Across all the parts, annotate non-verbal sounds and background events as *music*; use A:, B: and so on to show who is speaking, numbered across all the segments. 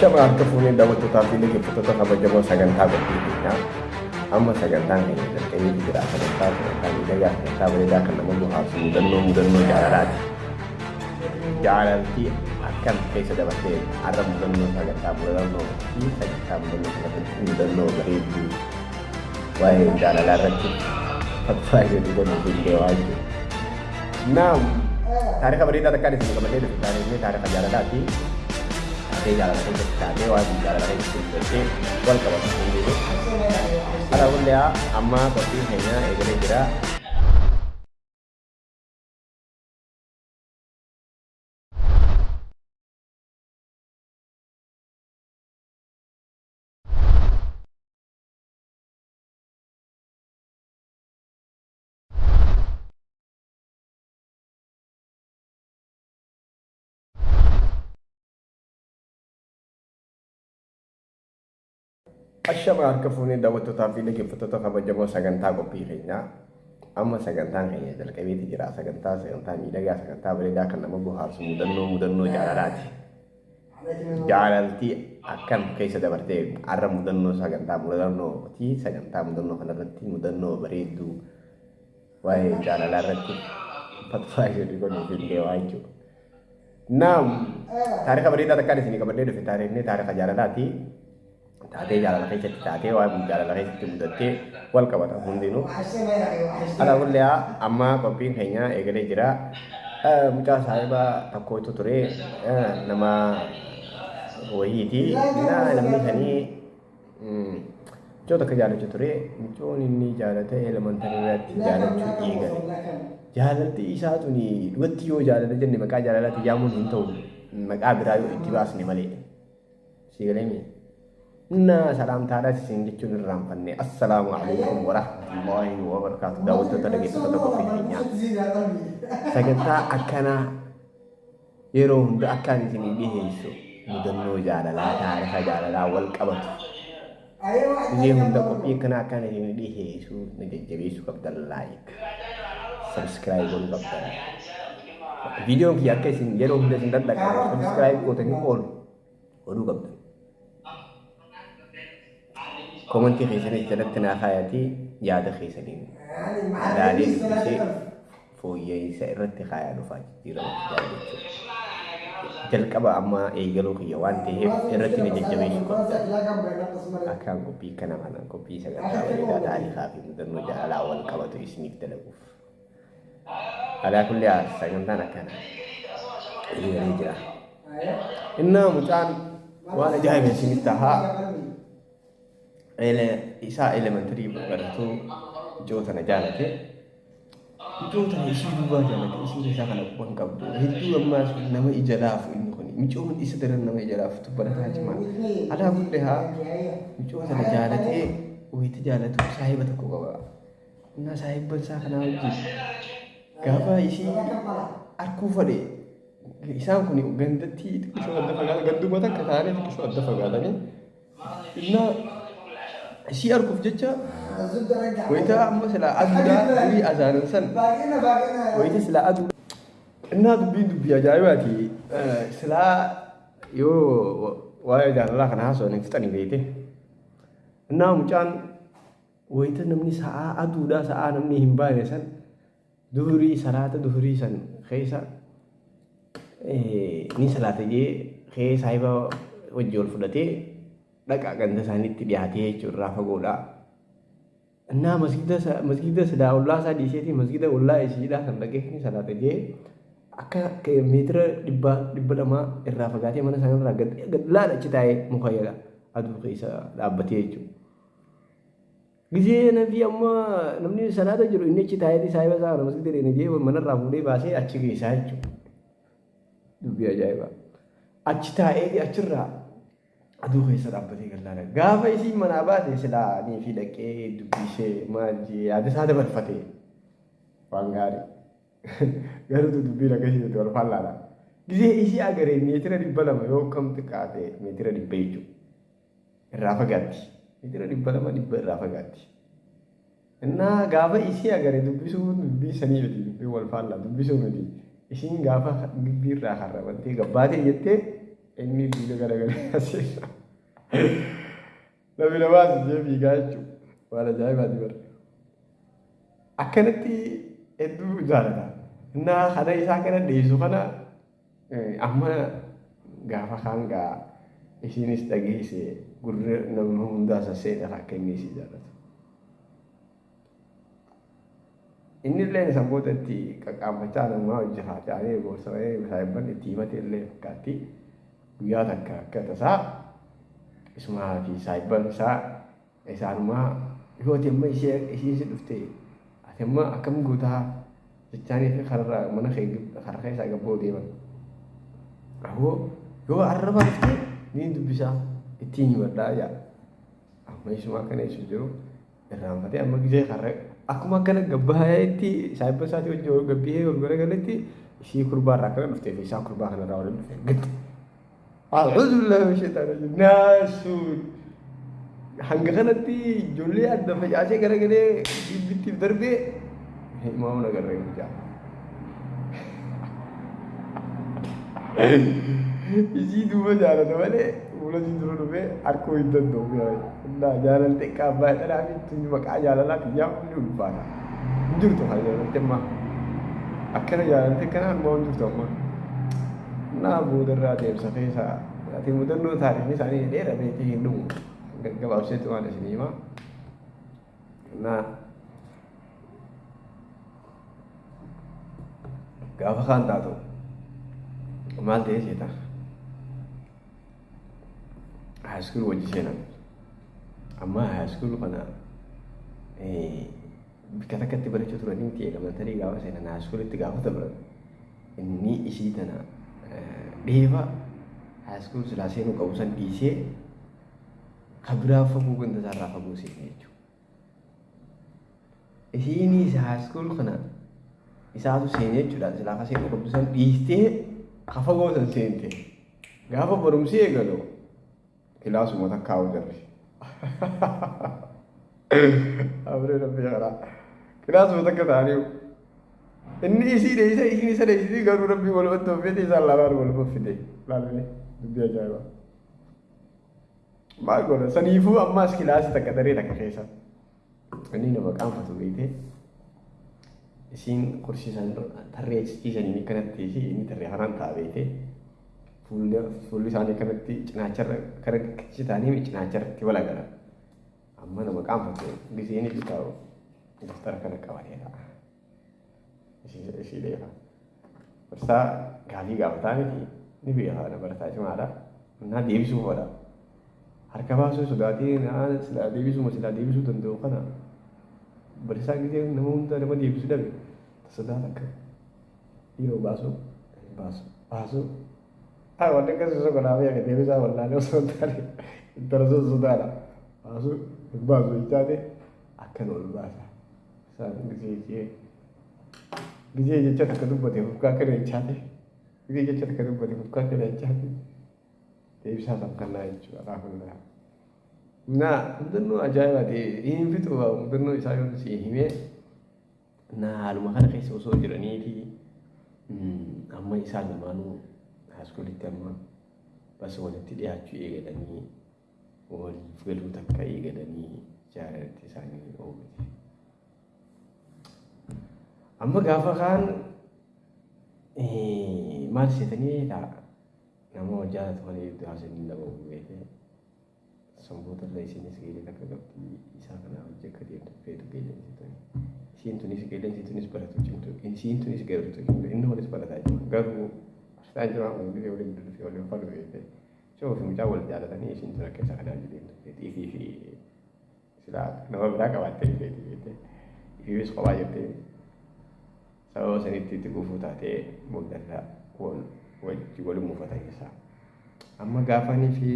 A: Ashama harka fuunee daawwattootaa fi dhaggeeffattoota kabajamoo sagantaa qophii keenyaa amma sagantaan keenya jalqabee jira sagantaa sagantaa miidhagaa sagantaa kan nama bohaarsu mudannoo mudannoo jaalalaati. Jaalaltii akkam keessa dabartee har'a mudannoo sagantaa mudannoo fi sagantaa mudannoo kanarratti mudannoo bareedduu waa'ee jaalalaa irratti fatfaa jedhu godhuu danda'aa jiru. Naam taarika bareedaa takkaan isin qabatee dhufu taarikni taarika jaalalaati. Taatee jaalala keessatti taatee waan jaalala keessatti hojjettee wal qabatu hin jiru. Haa ta'u amma qophiin keenya eegalee harka fuunee daawwattootaa fi dhaggeeffattoota kabajamoo sagantaa qophii keenyaa amma sagantaan keenya jalqabeeti jira sagantaa sagantaa miidhagaa sagantaa bareedaa kan nama bohaarsu mudannoo mudannoo jaalalaati. Jaalaltii akkam keessa dabartee har'a mudannoo sagantaa mudannoo fi sagantaa mudannoo kanarratti mudannoo bareedduu waa'ee jaalalaa irratti fatfaa jedhu godhuu danda'aa jechuudha. Naam taarika bareedaa takkaan isin qabadhee dhufe taarikni taarika jaalalaati. Taatee jaalala keessatti taatee waan jaalala keessatti mudattee wal qabata hundinuu. Haa ta'u amma qophiin keenya eegalee jira. Mucaa saahibaa tokkotu ture nama wayiiti. Namni sanii mucoo takka jaalachuu ture. Mucoon inni jaalate elementarii irratti jaalachuu eegale. Jaalalti isaa tuni dhugatti yoo jaalala jenne maqaa jaalalaatti yaamuun hin ta'u maqaa biraa yoo itti baasne malee. Siigalee Nah, salam tara sisin jechuun irraa fanne. Assalaamu alaikum warahmatullahi wabarakatuh. Daawwattoota dhaggeeffattoota qophii keenyaa. Sagantaa akkanaa yeroo hunda akkaan isinii dhiheessu mudannoo jaalalaa taarifa jaalalaa wal qabatu. Isin hunda qophii akkanaa akkaan isinii dhiheessu nu jajjabeessuu qabdan laayik. Sabiskiraayib godhuu qabdan. Viidiyoon kiyya akka isin yeroo hunda isin dadhaqan sabiskiraayib gootanii oolu oduu qabdan. Komantii keessanii jalatti naa kaayatii yaada keessaniin ilaalee dubbisee fooyya'insa irratti kaayaa dhufaa jijjiirama jechuudha. Jalqaba amma eegaluu kiyya waan ta'eef irratti na jajjabeessuu qabda. Akkaan qophii kana kana qophii sagantaa bareedaa taarikaa fi mudannoo jaalalaa wal qabatu isiniif dalaguuf. Alaa kulli sagantaan akkana eegalee jira. Innaa mucaan waan ajaa'iba isinitti tahaa isaa elementarii baratu ijoo tana jaalate ijoo tana ishii duubaa jaalate ishii isaa kana quban qabdu hedduu ammaas nama ija laafu inni kun micoon isa daran nama ija laafu tubbalataa jimaa alaa gudde haa micoo tana jaalatee wayita jaalatu saahiba tokko qaba innaa saahibban isaa kanaa wajjin gaafa ishii arkuu fadhe isaan kun gandatti xiqqishoo adda fagaatan ganduma takka taa'anii xiqqishoo adda fagaatanii innaa ishii arguuf jecha wayita amma silaa aduudhaa durii azaanan san wayita silaa aduu innaa dubbiin dubbii ajaa'ibaati silaa yoo waa'ee jaalalaa kana haasawanii fixanii beekte innaa mucaan wayita namni sa'aa aduudhaa sa'aa namni hin baane san duhurii salaata duhurii san keessa ni salaata jee kee saahiba wajji ol fudhatee dhaqa ganda isaaniitti dhiyaatee jechuun irraa fagoodha. Innaa masgiida silaa ollaa isaa dhiiseetii masgiida ollaa ishiidhaa kan dhaqee ni salaata jee akka meetira dhibba lamaa irraa fagaatee mana isaanii irraa gad laala achi taa'ee muka aduu keessa dhaabbatee jechuudha. Gizee nabi amma namni salaata jiru inni achi taa'ee isaa kana masgiida deemee jee manarraa fuudhee baasee achi geessaa jechuudha. Dubbii ajaa'ibaa. Achi taa'ee achirraa aduu keessa dhaabbatee gallaala. Gaafa isiin manaa baate silaa nii fi dhaqee dubbisee maal yaada isaa dabarfate waan gaarii. Garuu dubbiin akkasii wal fallaadha. Gizee isii agaree meetira dhibba lama yoo kam xiqqaate meetira dhibba jechuudha. Irraa fagaatti. Meetira dhibba lama dhibba irraa fagaatti. Innaa gaafa isii agaree dubbisuu dubbii sanii miti wal faallaa dubbisuu miti. Isiin gaafa gibbii irraa harrabantee gabbaatee jettee inni diina garagalee asii namni namaas ishee fiigaa jechuudha waan ajaa'ibaati bara akkanatti hedduu jaalata innaa kana isaa kana dhiyeessu kana amma gaafa kaan gaa isiinis dhageesse gurra nama hundaa sasseedha akka inni isii jaalatu. Inni illee sammuu itti qaqqaammachaa namaa hojjetaa ta'anii gorsa saayibban itti himate illee fakkaatti guyyaa takka akka tasaa isumaa fi saayibban isaa isaanumaa yoo ati amma ishee ishee dhufte ati amma akkam gootaa jechaanii fi kararraa mana karaa keessaa gabboo deeman. Ahoo yoo arraba dhufte ni dubbisaa ittiin himadhaa jaa. Amma isuma akkana ibsu jiru irraanfatee amma gisee karra akkuma akkana gabbaa'eetti saayibba isaatii wajjin gabbihee ol garagaletti ishii kurbaa irraa akkana dhuftee fi isaa kurbaa kanarraa waliin dhufe gatti. A'uudhu billahi sheetaan naasuun hanga kanatti ijoollee adda facaasee garagalee bittiif darbee himamu nagarree guddaa. Isii duuba jaalata malee fuula isii dura dhufee harkoo hin danda'u. Naa jaalalli xiqqaa abbaa dhalaa fi tuni maqaa jaalalaa biyyaa hundi ulfaata. Hin jirtu kan jaalalli amma. Akkana jaalalli akkana ammoo hin jirtu amma. نابود الراديم سخيسا لكن مدنو تاريخ نساني ليرا بيتي هندو قبل سيتو مالا سنيما نا قاف خان تاتو مال دي سيتا هاسكول وجي سينا أما هاسكول قنا إيه بكذا كتبرة شطرة نمتي لما تري قاف سينا هاسكول اتقاف تبرد إني إشيتنا dheeba haaskul silaa seenuu qabu san dhiisee kan biraa fagoo ganda isaarraa fagoo seene jechuudha. Isiinis haaskul kana isaatu seenee jechuudha silaa ka seenuu qabdu san dhiistee ka fagoo san seente gaafa barumsi eegalu kilaasuma takkaa'u jirri. *laughs* Abree rabbi karaa kilaasuma takka ta'anii inni isii dheeysa isiin isa dheeysiti garuu rabbi walumatti oofeeti isaan lamaan waluma fide laalanii dubbii ajaa'ibaa. Maal godha saniifuu ammaas kilaasii takka daree takka keessa inni nama qaanfatu beekte isiin kursiisan tarree ciisanii kanatti fi inni tarree kanaan ta'a beekte fuulli isaanii kanatti cinaacharra kara citaanii cinaacharratti wal agara. Amma nama qaanfatu giseen bitaa'u daftara kana qabatee ta'a. Ishii dheefa. Barsaa gaafii gaafataa miti ni beekaa na barataa cimaadha. Naa deebisuu fadha. Harka baasuu sodaatee naa silaa deebisuma silaa deebisuu danda'u kana barisaa gisee nama hunda nama deebisuu dhabe sodaata akka dhiiroo baasuu baasuu baasuu haa wanti akkasii sokonaa fi akka deebisaa wallaalee osoo hin taane intala sun sodaadha baasuu hin baasuu jechaate akkan ol baasa isaan gisee jee gisee jecha takka dubbate fufkaa kana jechaate gisee jecha takka dubbate fufkaa kana jechaate deebisaa samkannaa jechuudha raafullaa. Naa mudannoo ajaa'ibaa ta'e hin fixu mudannoo isaa yoo si himee naa haaluma kana keessa osoo jiraniiti amma isaan lamaanuu haaskulitti amma bas walitti dhiyaachuu eegalanii waliif galuu takka eegalanii jaalalatti isaanii oomite. අම්ම ගාපකාන් මල් සිතනීලා නමෝ ජාතවලේ දහසනින්දමේ සම්බෝධ ලේසිනිස් ගේලක ගප්ති ඉසාකන අවජකරියට පේතු ගේලෙන් සිතන සීන්තුනිස් ගේලෙන් සීන්තුනිස් පරතු චින්තු ඉන් සීන්තුනිස් ගේරුතු ඉන් එන්නෝලස් පරතයි ගරු අස්තජන උන්ගේ වලින් දුරු ෆියෝලෙන් පලුවේ චෝ ෆිම් ජාවල් දාලා තනිය සීන්තුන කේසකඩ අජිදින් ඉති ඉති ඉති සිලා නෝ බ්‍රාකවත් ඉති ඉති ඉවිස් කොබයතේ sababa sanitti itti gufuu taatee mul'ata wal wajji waliin muufatan isaa. Amma gaafanii fi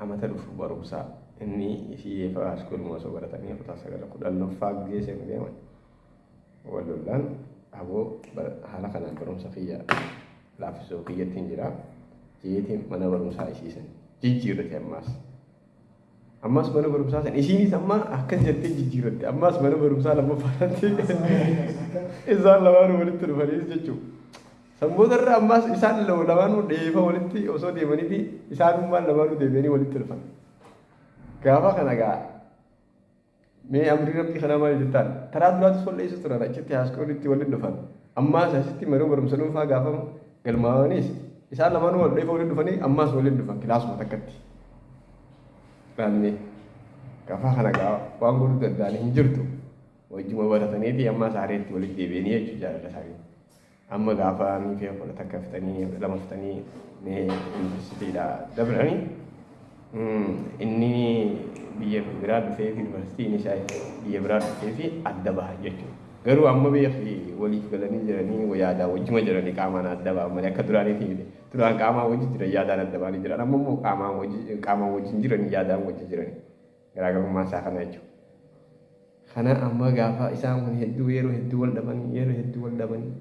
A: amata dhufu barumsaa inni isii eefa askuuluma osoo baratanii kutaa sagala kudhannoffaa gisee seenu deeman. Wal lollaan aboo haala kanaan barumsa kiyya laaffisoo kiyyattiin jira. Jeetiin mana barumsaa isiisan jijjiirrate ammaas. Ammas mana barumsaa san isiinis amma akkas jettee jijjiirratte ammas mana barumsaa lammaffaatti isaan lamaan walitti dhufaniis jechuudha. Sammootarra ammaas isaan lamaanuu dheefa walitti osoo deemaniiti isaanummaan lamaanuu deebi'anii walitti dhufan. Gaafa kana gaa mee amrii rabbii kana maal jettaan karaa duraatis walleessu turan achitti haaskoolitti walitti dhufan. Ammaas asitti maruu barumsa dhuunfaa gaafa galmaa'anis isaan lamaanuu wal dheefa walitti dhufanii ammaas walitti dhufan kilaasuma takkatti. Raannee gaafa kana gaa waan godhuu danda'an hin jirtu. Wajjuma barataniiti ammaas haareetti walitti deebi'anii jechuudha jaalala isaanii. amma gaafa miifee kudha takka fitanii lama fitanii yuunivarsiitiidha dabranii inni biyya biraa dhufee fi yuunivarsiitiin isaa biyya biraa dhufee fi adda baha jechuudha. Garuu amma biyya fi waliif galanii jiranii yaadaa wajjima jiranii qaamaan adda baha malee akka duraaniiti miti. Duraan qaamaan wajji jiran yaadaan adda bahanii jiran amma immoo qaamaan wajji qaamaan wajjin jiranii yaadaan wajji jiranii garaagarummaa isaa kana jechuudha. Kana amma gaafa isaan kun hedduu yeroo hedduu wal dhabanii yeroo hedduu wal dhabanii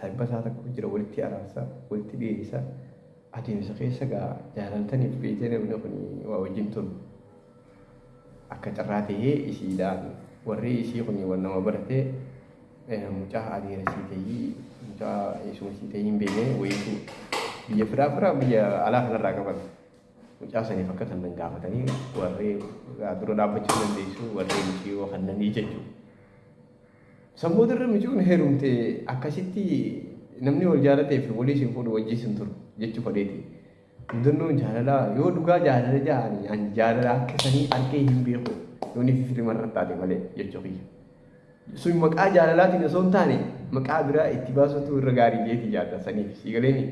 A: saayibba isaa tokko jira walitti araarsaa walitti dhiyeessaa adeemsa keessa gaa jaalaltaniif beekee namni kun waa wajjin turu akka carraa ta'ee isiidhaan warri isii kun waan nama baratee mucaa adeera sii ta'ii mucaa eesuma sii ta'ii hin beekne wayiitu biyya firaa firaa biyya alaa kanarraa qaban mucaa saniif akka sannan gaafatanii warri dura dhaabbachuu dandeessu warri mucii yoo kannanii jechuudha. Sammuu irra micuun heerumte akkasitti namni wal jaalatee fi walii isin fuudhu wajjii isin turu jechuu fadheeti. Mudannoon jaalalaa yoo dhugaa jaalala ja'anii ani jaalala akka sanii argee hin beeku yoo ni. Fifirii marrattaate malee jechuu kiyya. Sun maqaa jaalalaatiin osoo hin taane maqaa biraa itti baasutu irra gaarii jeeti jaallatan saniif sii galeeni.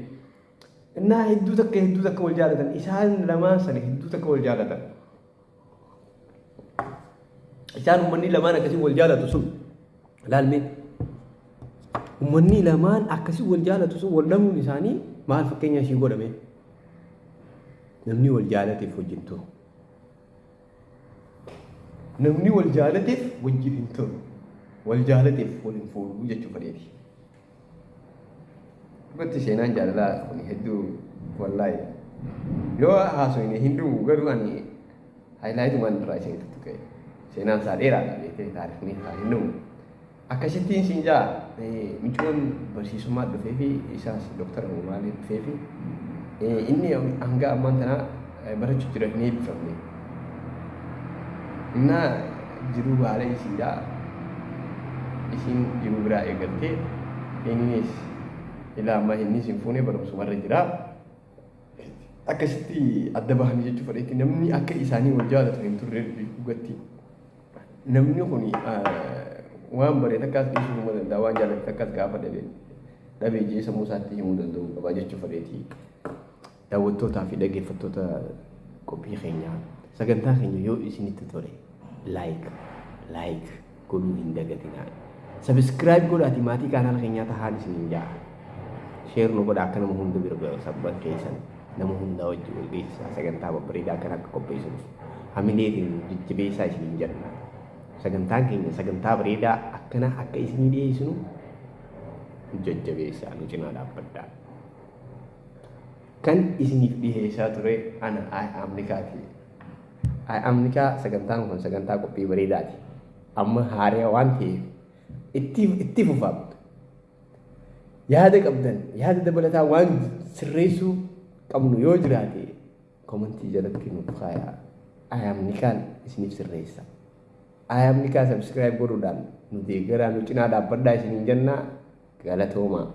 A: Innaa hedduu takka hedduu takka wal jaalatan isaan lamaan sana hedduu takka wal jaalatan. Isaan uummanni lamaan akkasii wal jaalatu sun laalmeen uummanni lamaan akkasii wal jaalatu sun wal dhabuun isaanii maal fakkeenya ishii godhame namni wal jaalateef turu namni wal jaalateef wajjin hin turu wal jaalateef wal hin fuudhu jechuu fadheeti. Dhugatti seenaan jaalalaa kun hedduu wallaahi yoo haasofne hin dhugu garuu ani haayilaayitumaan irraa isheen tuttuqe seenaan isaa dheeraadha beekee taarifni isaa hin dhugu. akkasittiin siin jaa micuun barsiisummaa dhufee fi isaas doktara maalii dhufee fi inni hanga ammaan tana barachuu jira hin eebbifamne. Innaa jiruu haala isiidhaa isiin jiruu biraa eegaltee innis ilaa ammaa innis hin fuune barumsumarra jira. Akkasitti adda bahanii jechuu fudhate namni akka isaanii wal jaalatu hin turre dhugatti. Namni kun waan bareeda akkas dhiisuu himuu danda'a waan jaallatu akkas gaafa dhabee dhabee jee sammuu isaatti himuu danda'u qaba jechuu fadheeti. Daawwattootaa fi dhaggeeffattoota qophii keenyaa sagantaa keenya yoo isinitti tole laayik laayik godhuu hin dagatinaa. Sabiskiraayib godhaati maatii kaanaal keenyaa tahaan isiniin jaa. Sheer nu godha akka nama hunda bira ga'u sabban keessan nama hunda wajjin wal beeksisaa sagantaa babbareedaa kan akka qopheessuuf hamileetiin jajjabeessaa isiniin jenna. sagantaan keenya sagantaa bareedaa akkana akka isinii dhiyeessinu jajjabeessaa nu cinaa dhaabbadhaa. Kan isiniif dhiyeessaa ture ana Amnikaati. Amnikaa sagantaan kun sagantaa qophii bareedaati. Amma haaraa waan ta'eef itti fufaamtu. Yaada qabdan yaada dabalataa waan sirreessuu qabnu yoo jiraate komantii jalatti nuuf kaayaa. Amnikaan isiniif sirreessa. ayamni kaa sabskiraayib godhuudhaan nu deeggaraa nu cinaa dhaabbadhaa isiniin jennaa galatoomaa.